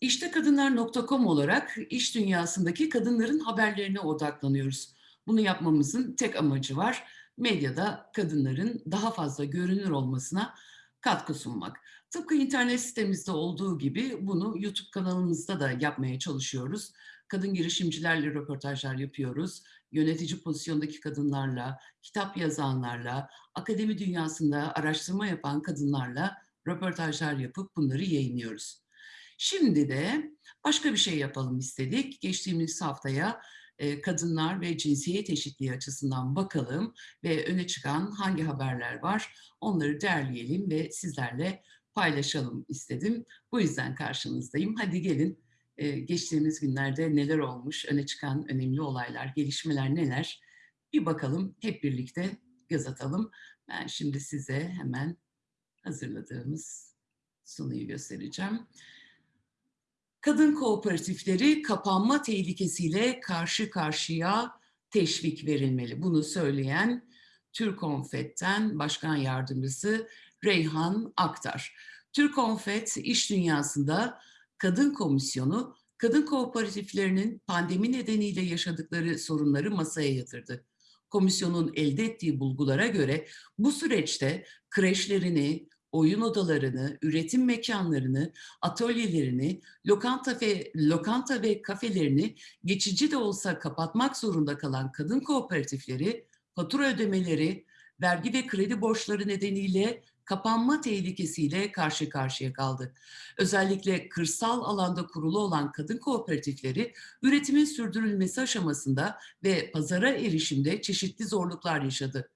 İştekadınlar.com olarak iş dünyasındaki kadınların haberlerine odaklanıyoruz. Bunu yapmamızın tek amacı var. Medyada kadınların daha fazla görünür olmasına katkı sunmak. Tıpkı internet sitemizde olduğu gibi bunu YouTube kanalımızda da yapmaya çalışıyoruz. Kadın girişimcilerle röportajlar yapıyoruz. Yönetici pozisyondaki kadınlarla, kitap yazanlarla, akademi dünyasında araştırma yapan kadınlarla röportajlar yapıp bunları yayınlıyoruz. Şimdi de başka bir şey yapalım istedik. Geçtiğimiz haftaya e, kadınlar ve cinsiyet eşitliği açısından bakalım ve öne çıkan hangi haberler var onları derleyelim ve sizlerle paylaşalım istedim. Bu yüzden karşınızdayım. Hadi gelin e, geçtiğimiz günlerde neler olmuş, öne çıkan önemli olaylar, gelişmeler neler bir bakalım hep birlikte göz atalım. Ben şimdi size hemen hazırladığımız sunuyu göstereceğim. Kadın kooperatifleri kapanma tehlikesiyle karşı karşıya teşvik verilmeli. Bunu söyleyen Türkonfet'ten Başkan Yardımcısı Reyhan Aktar. Türkonfet iş dünyasında kadın komisyonu kadın kooperatiflerinin pandemi nedeniyle yaşadıkları sorunları masaya yatırdı. Komisyonun elde ettiği bulgulara göre bu süreçte kreşlerini, oyun odalarını, üretim mekanlarını, atölyelerini, lokanta ve, lokanta ve kafelerini geçici de olsa kapatmak zorunda kalan kadın kooperatifleri, fatura ödemeleri, vergi ve kredi borçları nedeniyle kapanma tehlikesiyle karşı karşıya kaldı. Özellikle kırsal alanda kurulu olan kadın kooperatifleri üretimin sürdürülmesi aşamasında ve pazara erişimde çeşitli zorluklar yaşadı.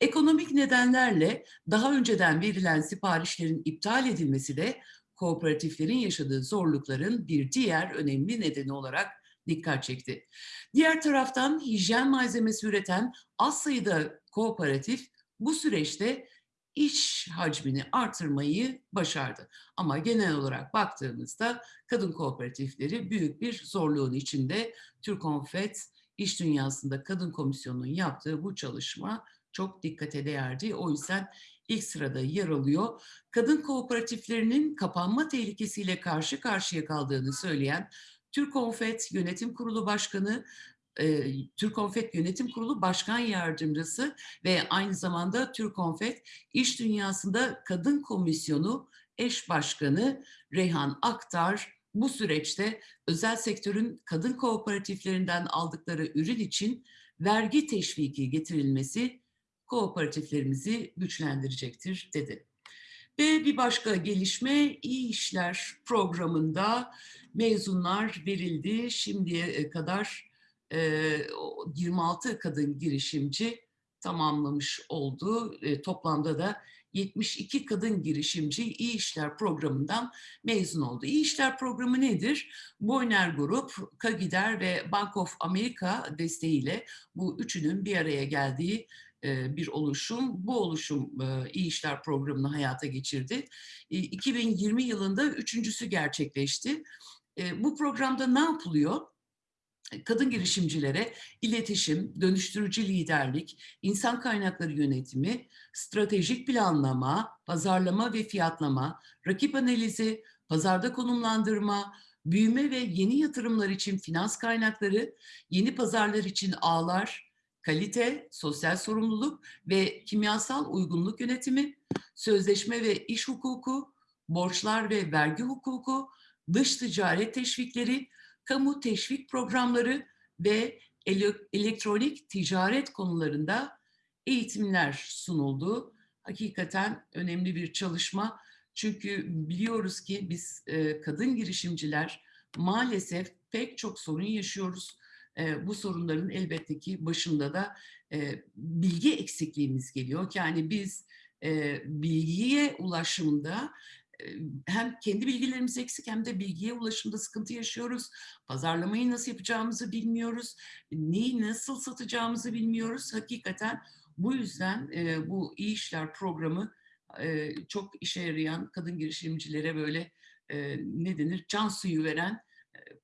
Ekonomik nedenlerle daha önceden verilen siparişlerin iptal edilmesi de kooperatiflerin yaşadığı zorlukların bir diğer önemli nedeni olarak dikkat çekti. Diğer taraftan hijyen malzemesi üreten az sayıda kooperatif bu süreçte iş hacmini artırmayı başardı. Ama genel olarak baktığımızda kadın kooperatifleri büyük bir zorluğun içinde. Türkonfet iş dünyasında kadın komisyonunun yaptığı bu çalışma çok dikkate değerdi. O yüzden ilk sırada yer alıyor. Kadın kooperatiflerinin kapanma tehlikesiyle karşı karşıya kaldığını söyleyen Türk Konfet Yönetim Kurulu Başkanı e, Türk Konfet Yönetim Kurulu Başkan Yardımcısı ve aynı zamanda Türk Konfet İş Dünyası'nda Kadın Komisyonu eş başkanı Reyhan Aktar bu süreçte özel sektörün kadın kooperatiflerinden aldıkları ürün için vergi teşviki getirilmesi kooperatiflerimizi güçlendirecektir dedi. Ve bir başka gelişme iyi işler programında mezunlar verildi. Şimdiye kadar 26 kadın girişimci tamamlamış oldu. Toplamda da 72 kadın girişimci İyi İşler programından mezun oldu. İyi İşler programı nedir? Boyner Grup, Kagider ve Bank of America desteğiyle bu üçünün bir araya geldiği bir oluşum. Bu oluşum İyi İşler programını hayata geçirdi. 2020 yılında üçüncüsü gerçekleşti. Bu programda ne yapılıyor? kadın girişimcilere iletişim, dönüştürücü liderlik, insan kaynakları yönetimi, stratejik planlama, pazarlama ve fiyatlama, rakip analizi, pazarda konumlandırma, büyüme ve yeni yatırımlar için finans kaynakları, yeni pazarlar için ağlar, kalite, sosyal sorumluluk ve kimyasal uygunluk yönetimi, sözleşme ve iş hukuku, borçlar ve vergi hukuku, dış ticaret teşvikleri, kamu teşvik programları ve elektronik ticaret konularında eğitimler sunuldu. Hakikaten önemli bir çalışma. Çünkü biliyoruz ki biz kadın girişimciler maalesef pek çok sorun yaşıyoruz. Bu sorunların elbette ki başında da bilgi eksikliğimiz geliyor. Yani biz bilgiye ulaşımda hem kendi bilgilerimiz eksik hem de bilgiye ulaşımda sıkıntı yaşıyoruz. Pazarlamayı nasıl yapacağımızı bilmiyoruz. Neyi nasıl satacağımızı bilmiyoruz. Hakikaten bu yüzden bu iyi işler programı çok işe yarayan kadın girişimcilere böyle ne denir can suyu veren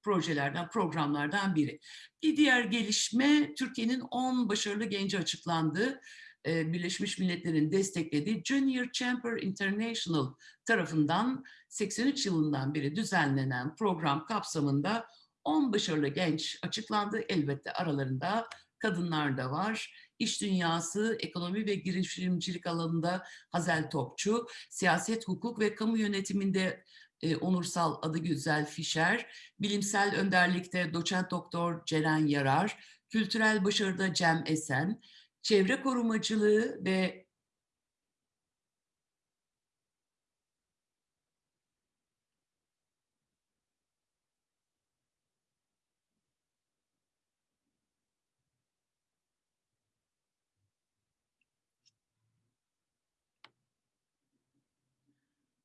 projelerden, programlardan biri. Bir diğer gelişme Türkiye'nin 10 başarılı genci açıklandı. e, Birleşmiş Milletler'in desteklediği Junior Chamber International tarafından 83 yılından beri düzenlenen program kapsamında 10 başarılı genç açıklandı. Elbette aralarında kadınlar da var. İş dünyası, ekonomi ve girişimcilik alanında Hazel Topçu, siyaset, hukuk ve kamu yönetiminde e, onursal adı güzel Fischer, bilimsel önderlikte doçent doktor Ceren Yarar, kültürel başarıda Cem Esen, çevre korumacılığı ve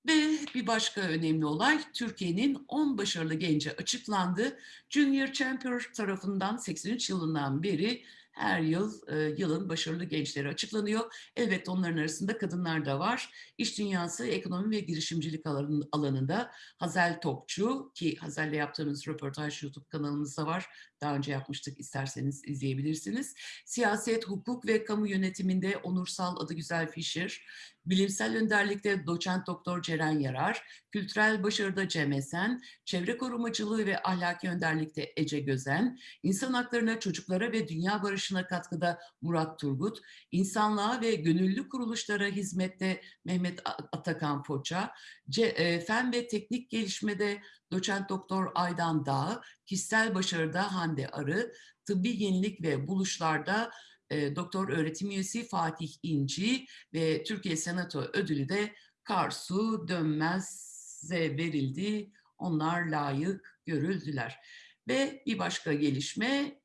Ve bir başka önemli olay Türkiye'nin 10 başarılı gence açıklandı. Junior Champion tarafından 83 yılından beri her yıl e, yılın başarılı gençleri açıklanıyor. Elbette onların arasında kadınlar da var. İş dünyası, ekonomi ve girişimcilik alanında Hazel Topçu ki Hazel'le yaptığımız röportaj YouTube kanalımızda var. Daha önce yapmıştık isterseniz izleyebilirsiniz. Siyaset, hukuk ve kamu yönetiminde onursal adı güzel Fischer, bilimsel önderlikte doçent doktor Ceren Yarar, kültürel başarıda Cem Esen, çevre korumacılığı ve ahlaki önderlikte Ece Gözen, insan haklarına, çocuklara ve dünya barışına katkıda Murat Turgut, insanlığa ve gönüllü kuruluşlara hizmette Mehmet Atakan Foça, C, e, fen ve teknik gelişmede doçent doktor Aydan Dağ, kişisel başarıda Hande Arı, tıbbi yenilik ve buluşlarda e, doktor öğretim üyesi Fatih İnci ve Türkiye Senato ödülü de Karsu Dönmez'e verildi. Onlar layık görüldüler. Ve bir başka gelişme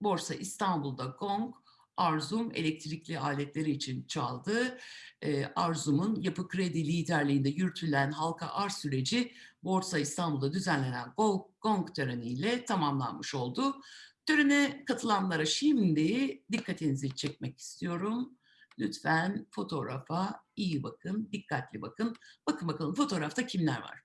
Borsa İstanbul'da Gong Arzum elektrikli aletleri için çaldı. E, Arzum'un yapı kredi liderliğinde yürütülen halka arz süreci Borsa İstanbul'da düzenlenen Gong töreniyle tamamlanmış oldu. Törene katılanlara şimdi dikkatinizi çekmek istiyorum. Lütfen fotoğrafa iyi bakın, dikkatli bakın. Bakın bakalım fotoğrafta kimler var?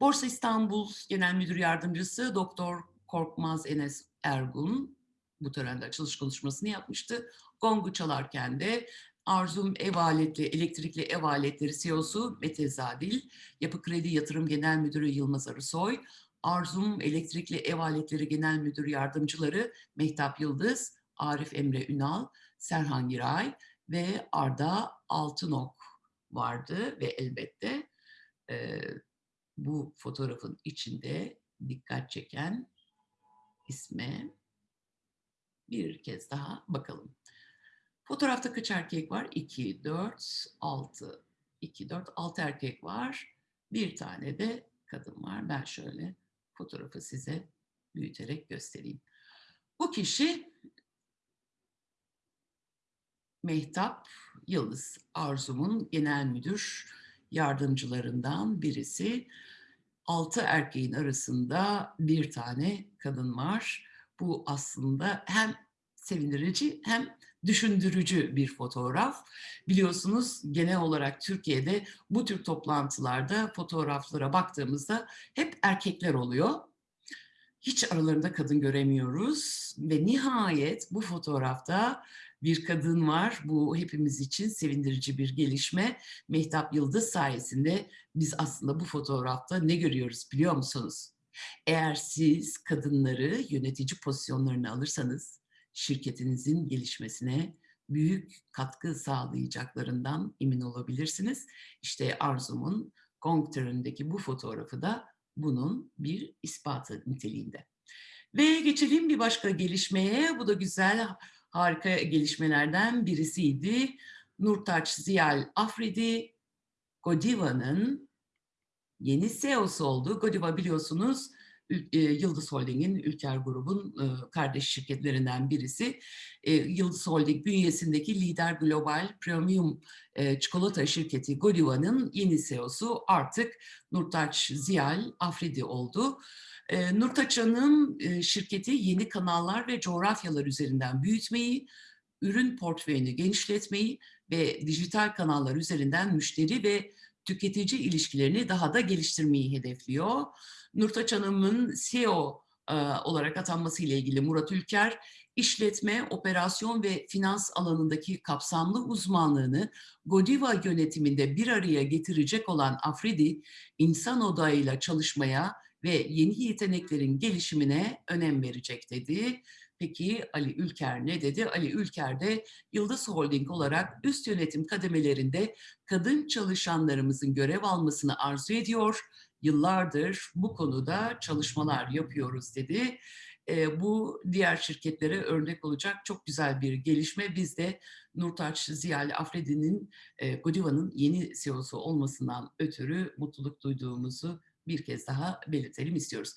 Borsa İstanbul Genel Müdür Yardımcısı Doktor Korkmaz Enes Ergun bu törende açılış konuşmasını yapmıştı. Gongu çalarken de Arzum Ev Aletli, Elektrikli Ev Aletleri CEO'su Mete Zadil, Yapı Kredi Yatırım Genel Müdürü Yılmaz Arısoy, Arzum Elektrikli Ev Aletleri Genel Müdür Yardımcıları Mehtap Yıldız, Arif Emre Ünal, Serhan Giray ve Arda Altınok vardı ve elbette e, bu fotoğrafın içinde dikkat çeken isme bir kez daha bakalım. Fotoğrafta kaç erkek var? 2, 4, 6. 2, 4, 6 erkek var. Bir tane de kadın var. Ben şöyle fotoğrafı size büyüterek göstereyim. Bu kişi Mehtap Yıldız Arzum'un genel müdür yardımcılarından birisi. Altı erkeğin arasında bir tane kadın var. Bu aslında hem sevindirici hem düşündürücü bir fotoğraf. Biliyorsunuz genel olarak Türkiye'de bu tür toplantılarda fotoğraflara baktığımızda hep erkekler oluyor. Hiç aralarında kadın göremiyoruz ve nihayet bu fotoğrafta bir kadın var. Bu hepimiz için sevindirici bir gelişme. Mehtap Yıldız sayesinde biz aslında bu fotoğrafta ne görüyoruz biliyor musunuz? Eğer siz kadınları yönetici pozisyonlarına alırsanız şirketinizin gelişmesine büyük katkı sağlayacaklarından emin olabilirsiniz. İşte Arzum'un Gong bu fotoğrafı da bunun bir ispatı niteliğinde. Ve geçelim bir başka gelişmeye. Bu da güzel, harika gelişmelerden birisiydi. Nurtaç Ziyal Afridi, Godiva'nın yeni CEO'su oldu. Godiva biliyorsunuz e, Yıldız Holding'in Ülker Grubun e, kardeş şirketlerinden birisi. E, Yıldız Holding bünyesindeki lider global premium çikolata şirketi Godiva'nın yeni CEO'su artık Nurtaç Ziyal Afridi oldu. Nurtaç Hanım şirketi yeni kanallar ve coğrafyalar üzerinden büyütmeyi, ürün portföyünü genişletmeyi ve dijital kanallar üzerinden müşteri ve tüketici ilişkilerini daha da geliştirmeyi hedefliyor. Nurtaç Hanım'ın CEO olarak atanması ile ilgili Murat Ülker, işletme, operasyon ve finans alanındaki kapsamlı uzmanlığını Godiva yönetiminde bir araya getirecek olan Afridi, insan odağıyla çalışmaya ve yeni yeteneklerin gelişimine önem verecek dedi. Peki Ali Ülker ne dedi? Ali Ülker de Yıldız Holding olarak üst yönetim kademelerinde kadın çalışanlarımızın görev almasını arzu ediyor. Yıllardır bu konuda çalışmalar yapıyoruz dedi. E, bu diğer şirketlere örnek olacak çok güzel bir gelişme. Biz de Nurtaç Ziyali Afridi'nin e, Godiva'nın yeni CEO'su olmasından ötürü mutluluk duyduğumuzu bir kez daha belirtelim istiyoruz.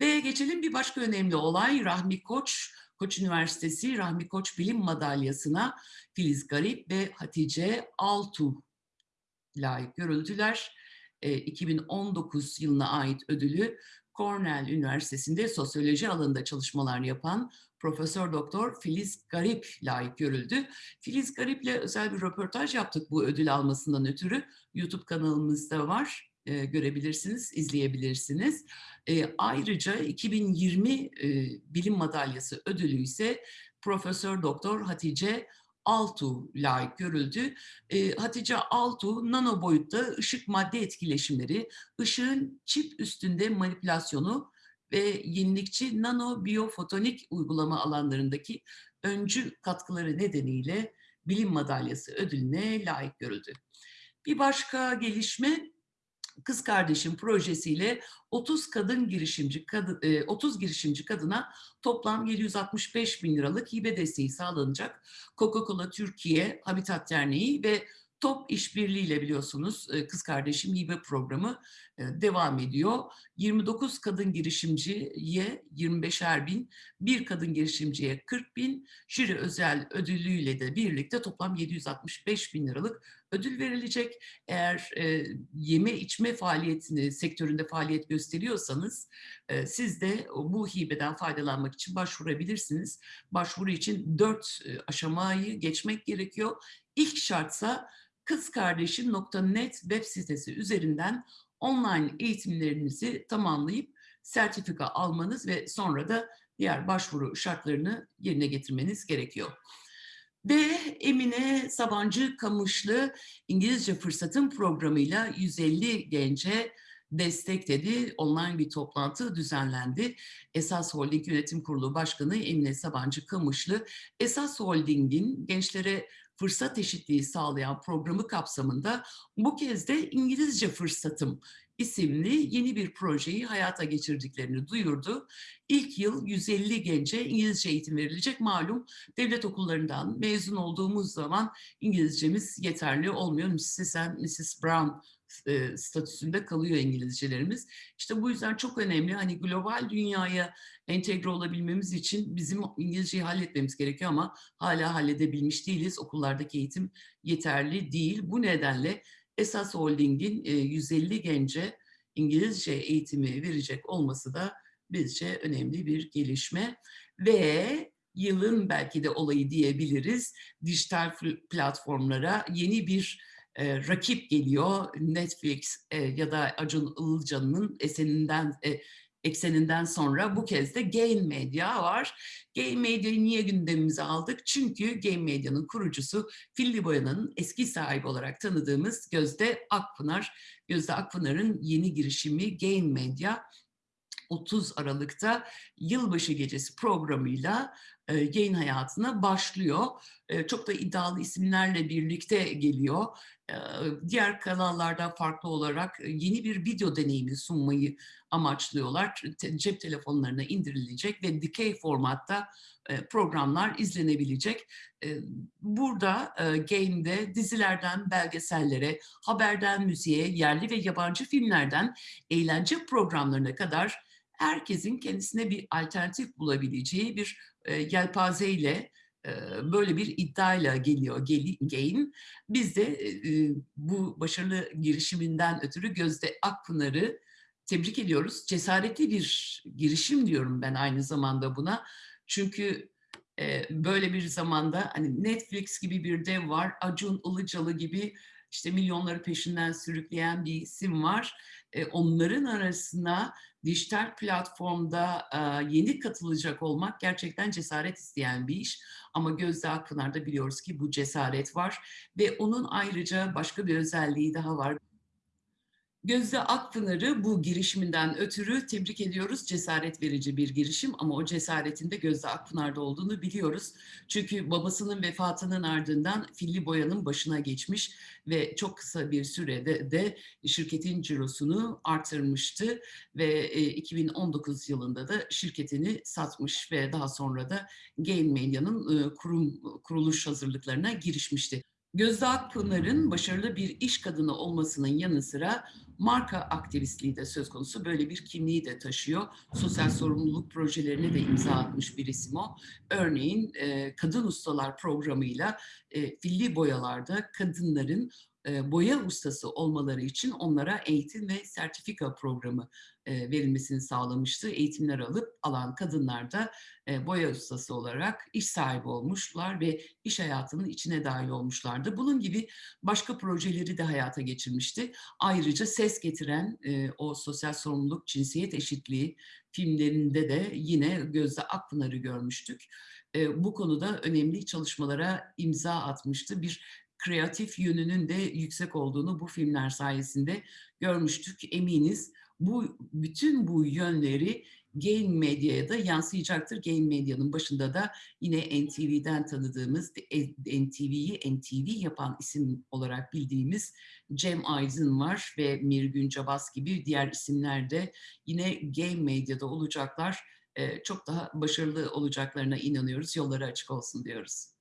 Ve geçelim bir başka önemli olay Rahmi Koç, Koç Üniversitesi Rahmi Koç Bilim Madalyası'na Filiz Garip ve Hatice Altu layık görüldüler. E, 2019 yılına ait ödülü Cornell Üniversitesi'nde sosyoloji alanında çalışmalar yapan Profesör Doktor Filiz Garip layık görüldü. Filiz Garip'le özel bir röportaj yaptık bu ödül almasından ötürü. YouTube kanalımızda var e, görebilirsiniz, izleyebilirsiniz. E, ayrıca 2020 e, Bilim Madalyası ödülü ise Profesör Doktor Hatice Altu layık görüldü. E, Hatice Altu nano boyutta ışık madde etkileşimleri, ışığın çip üstünde manipülasyonu ve yenilikçi nano biyofotonik uygulama alanlarındaki öncü katkıları nedeniyle bilim madalyası ödülüne layık görüldü. Bir başka gelişme Kız Kardeşim projesiyle 30 kadın girişimci kadın, 30 girişimci kadına toplam 765 bin liralık hibe desteği sağlanacak. Coca-Cola Türkiye, Habitat Derneği ve Top işbirliğiyle biliyorsunuz Kız Kardeşim Hibe Programı devam ediyor. 29 kadın girişimciye 25'er bin, bir kadın girişimciye 40 bin, jüri özel ödülüyle de birlikte toplam 765 bin liralık ödül verilecek. Eğer e, yeme içme faaliyetini sektöründe faaliyet gösteriyorsanız e, siz de bu hibeden faydalanmak için başvurabilirsiniz. Başvuru için dört e, aşamayı geçmek gerekiyor. İlk şartsa kızkardeşim.net web sitesi üzerinden online eğitimlerinizi tamamlayıp sertifika almanız ve sonra da diğer başvuru şartlarını yerine getirmeniz gerekiyor. Ve Emine Sabancı Kamışlı İngilizce Fırsatın programıyla 150 gence destek dedi. Online bir toplantı düzenlendi. Esas Holding Yönetim Kurulu Başkanı Emine Sabancı Kamışlı, Esas Holding'in gençlere fırsat eşitliği sağlayan programı kapsamında bu kez de İngilizce Fırsatım isimli yeni bir projeyi hayata geçirdiklerini duyurdu. İlk yıl 150 gence İngilizce eğitim verilecek. Malum devlet okullarından mezun olduğumuz zaman İngilizcemiz yeterli olmuyor. Mrs. and Mrs. Brown e, statüsünde kalıyor İngilizcelerimiz. İşte bu yüzden çok önemli. Hani global dünyaya entegre olabilmemiz için bizim İngilizceyi halletmemiz gerekiyor ama hala halledebilmiş değiliz. Okullardaki eğitim yeterli değil. Bu nedenle Esas Holding'in 150 gence İngilizce eğitimi verecek olması da bizce önemli bir gelişme. Ve yılın belki de olayı diyebiliriz. Dijital platformlara yeni bir e, rakip geliyor. Netflix e, ya da Acun Ilıcalı'nın eseninden e, ekseninden sonra bu kez de Gain Media var. Gain Media'yı niye gündemimize aldık? Çünkü Gain Media'nın kurucusu Filli Boyana'nın eski sahibi olarak tanıdığımız Gözde Akpınar. Gözde Akpınar'ın yeni girişimi Gain Media 30 Aralık'ta yılbaşı gecesi programıyla e, yayın hayatına başlıyor. E, çok da iddialı isimlerle birlikte geliyor. E, diğer kanallardan farklı olarak yeni bir video deneyimi sunmayı amaçlıyorlar. Cep telefonlarına indirilecek ve dikey formatta programlar izlenebilecek. Burada Game'de dizilerden belgesellere, haberden müziğe, yerli ve yabancı filmlerden eğlence programlarına kadar herkesin kendisine bir alternatif bulabileceği bir e, yelpazeyle e, böyle bir iddiayla geliyor Gain. Biz de e, bu başarılı girişiminden ötürü Gözde Akpınar'ı tebrik ediyoruz. Cesaretli bir girişim diyorum ben aynı zamanda buna. Çünkü e, böyle bir zamanda hani Netflix gibi bir dev var, Acun Ilıcalı gibi işte milyonları peşinden sürükleyen bir isim var. Onların arasına dijital platformda, aaa, yeni katılacak olmak gerçekten cesaret isteyen bir iş ama Gözde Akpınar'da biliyoruz ki bu cesaret var ve onun ayrıca başka bir özelliği daha var. Gözde Akpınar'ı bu girişiminden ötürü tebrik ediyoruz. Cesaret verici bir girişim ama o cesaretin de Gözde Akpınar'da olduğunu biliyoruz. Çünkü babasının vefatının ardından Filli Boya'nın başına geçmiş ve çok kısa bir sürede de şirketin cirosunu artırmıştı ve, eee, 2019 yılında da şirketini satmış ve daha sonra da Gain Media'nın, ııı, kurum kuruluş hazırlıklarına girişmişti. Gözde Akpınar'ın başarılı bir iş kadını olmasının yanı sıra marka aktivistliği de söz konusu. Böyle bir kimliği de taşıyor. Sosyal sorumluluk projelerine de imza atmış bir isim o. Örneğin eee, Kadın Ustalar programıyla eee, filli boyalarda kadınların boya ustası olmaları için onlara eğitim ve sertifika programı verilmesini sağlamıştı. Eğitimler alıp alan kadınlar da boya ustası olarak iş sahibi olmuşlar ve iş hayatının içine dahil olmuşlardı. Bunun gibi başka projeleri de hayata geçirmişti. Ayrıca ses getiren o sosyal sorumluluk, cinsiyet eşitliği filmlerinde de yine Gözde Akpınar'ı görmüştük. Bu konuda önemli çalışmalara imza atmıştı. Bir kreatif yönünün de yüksek olduğunu bu filmler sayesinde görmüştük. Eminiz bu bütün bu yönleri Gain Media'ya da yansıyacaktır. Gain Media'nın başında da yine NTV'den tanıdığımız, NTV'yi NTV yapan isim olarak bildiğimiz Cem Aydın var ve Mirgün Cabas gibi diğer isimler de yine Gain Media'da olacaklar. Eee, çok daha başarılı olacaklarına inanıyoruz. Yolları açık olsun diyoruz.